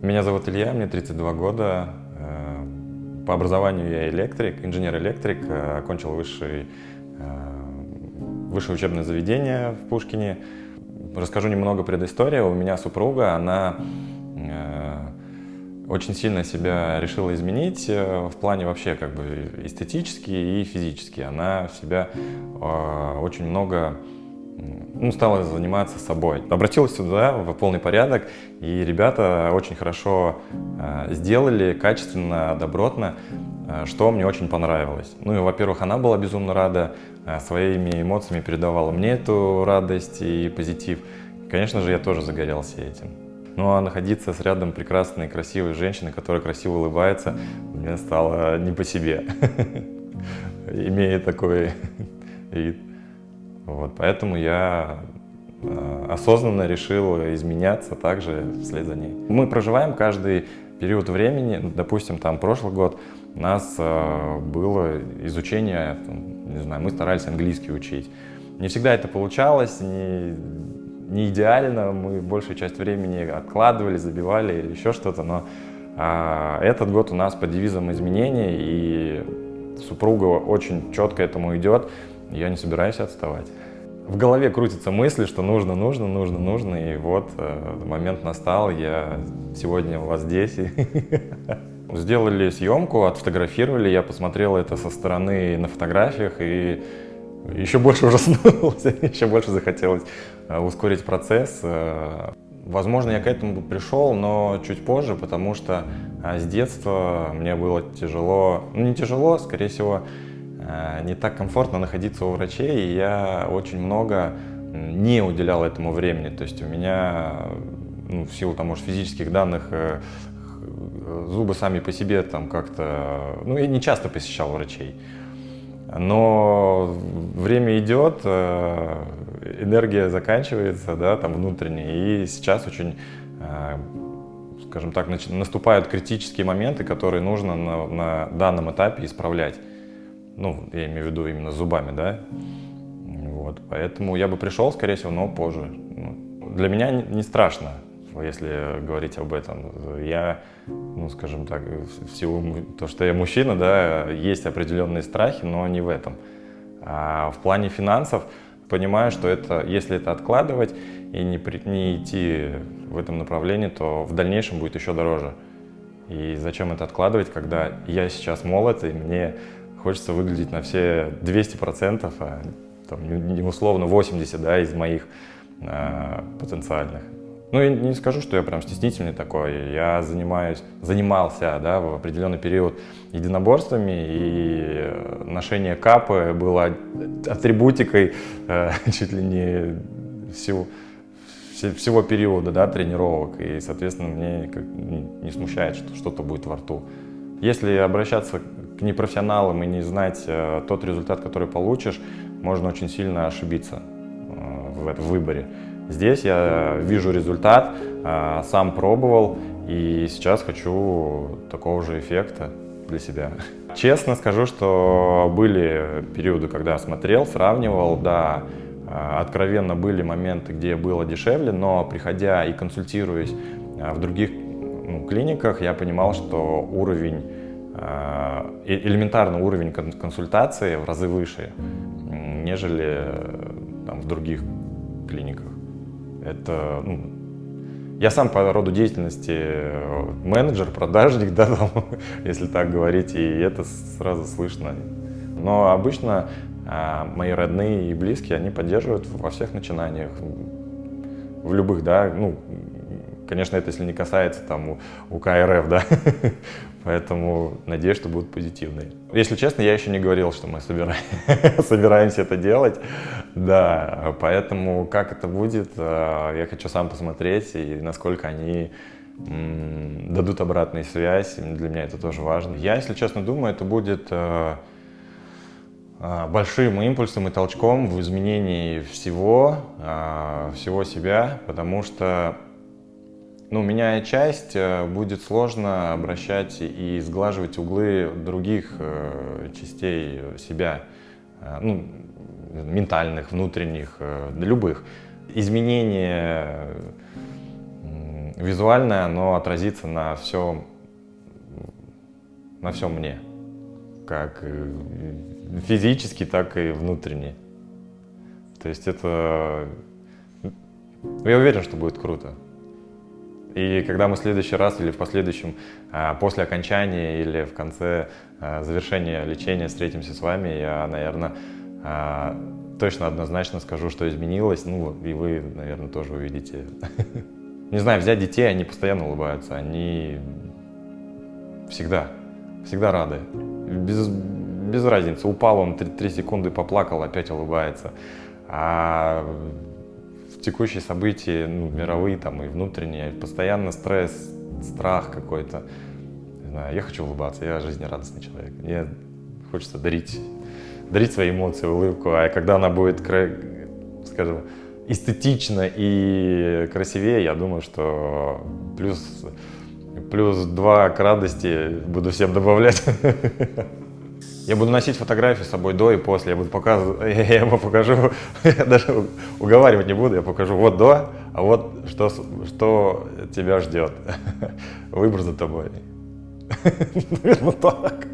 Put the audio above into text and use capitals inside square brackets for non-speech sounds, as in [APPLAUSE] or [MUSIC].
Меня зовут Илья, мне 32 года. Э, по образованию я электрик, инженер-электрик, э, окончил высший, э, высшее учебное заведение в Пушкине. Расскажу немного предыстории. У меня супруга, она очень сильно себя решила изменить в плане вообще как бы эстетически и физически. Она себя очень много ну, стала заниматься собой. Обратилась сюда в полный порядок, и ребята очень хорошо э, сделали, качественно, добротно, э, что мне очень понравилось. Ну и, во-первых, она была безумно рада, э, своими эмоциями передавала мне эту радость и позитив. Конечно же, я тоже загорелся этим. Ну а находиться с рядом прекрасной, красивой женщины, которая красиво улыбается, мне стало не по себе, [LAUGHS] имея такой [LAUGHS] вид. Вот, поэтому я э, осознанно решил изменяться также вслед за ней. Мы проживаем каждый период времени, допустим, там прошлый год у нас э, было изучение, не знаю, мы старались английский учить. Не всегда это получалось, не, не идеально, мы большую часть времени откладывали, забивали еще что-то, но а, этот год у нас по девизам изменений, и супруга очень четко этому идет, я не собираюсь отставать. В голове крутятся мысли, что нужно, нужно, нужно, нужно, и вот э, момент настал, я сегодня у вас здесь. [LAUGHS] Сделали съемку, отфотографировали, я посмотрел это со стороны на фотографиях и еще больше [LAUGHS] ужаснулся, еще больше захотелось э, ускорить процесс. Э, возможно, я к этому пришел, но чуть позже, потому что с детства мне было тяжело, ну не тяжело, скорее всего, Э, не так комфортно находиться у врачей, и я очень много не уделял этому времени. То есть у меня, ну, в силу там, может, физических данных, э, зубы сами по себе там как-то... Ну, я не часто посещал врачей. Но время идет, э, энергия заканчивается, да, там внутренняя, и сейчас очень, скажем так, наступают критические моменты, которые нужно на, на данном этапе исправлять. Ну, я имею в виду именно зубами, да. Вот, поэтому я бы пришел, скорее всего, но позже. Ну, для меня не страшно, если говорить об этом. Я, ну, скажем так, в силу то, что я мужчина, да, есть определенные страхи, но не в этом. А в плане финансов понимаю, что это, если это откладывать и не, не идти в этом направлении, то в дальнейшем будет еще дороже. И зачем это откладывать, когда я сейчас молод, и мне Хочется выглядеть на все 200%, а там, не условно 80% да, из моих э, потенциальных. Ну, я не скажу, что я прям стеснительный такой. Я занимаюсь, занимался да, в определенный период единоборствами, и ношение капы было атрибутикой э, [LAUGHS] чуть ли не всего, всего периода да, тренировок. И, соответственно, мне не смущает, что что-то будет во рту. Если обращаться к непрофессионалам и не знать э, тот результат, который получишь, можно очень сильно ошибиться э, в, выборе. Здесь я вижу результат, э, сам пробовал и сейчас хочу такого же эффекта для себя. Честно скажу, что были периоды, когда смотрел, сравнивал, да, откровенно были моменты, где было дешевле, но приходя и консультируясь в других ну, клиниках, я понимал, что уровень Э, элементарный уровень консультации в разы выше, нежели там, в других клиниках. Это, ну, я сам по роду деятельности э, менеджер, продажник, [LAUGHS] да, там, если так говорить, и это сразу слышно. Но обычно мои родные и близкие, они поддерживают во всех начинаниях, в любых, да, ну, конечно, это если не касается там УК РФ, да, [LAUGHS] Поэтому надеюсь, что будут позитивные. Если честно, я еще не говорил, что мы собираем, [LAUGHS] собираемся это делать. Да, поэтому как это будет, э, я хочу сам посмотреть, и насколько они дадут обратную связь. Для меня это тоже важно. Я, если честно, думаю, это будет э, э, большим импульсом и толчком в изменении всего, всего себя, потому что ну, меняя часть, э, будет сложно обращать и сглаживать углы других э, частей себя, э, ну, ментальных, внутренних, любых. Изменение визуальное, оно отразится на всем, на всем мне. Как физически, так и внутренне. То есть это... Я уверен, что будет круто. И когда мы в следующий раз или в последующем, а, после окончания или в конце а, завершения лечения встретимся с вами, я, наверное, а, точно однозначно скажу, что изменилось. Ну, и вы, наверное, тоже увидите. [LAUGHS] Не знаю, взять детей, они постоянно улыбаются, они всегда, всегда рады. Без, без разницы, упал он 3, 3 секунды, поплакал, опять улыбается. А текущие события, ну, мировые там и внутренние, постоянно стресс, страх какой-то. Я хочу улыбаться, я жизнерадостный человек. Мне хочется дарить, дарить свои эмоции, улыбку. А когда она будет, скажем, эстетично и красивее, я думаю, что плюс, плюс два к радости буду всем добавлять. [LAUGHS] Я буду носить фотографии с собой до и после, я буду показывать, [LAUGHS] я ему покажу, я даже уговаривать не буду, я покажу вот до, а вот что, что тебя ждет. [LAUGHS] Выбор за тобой. [LAUGHS] Наверное, так.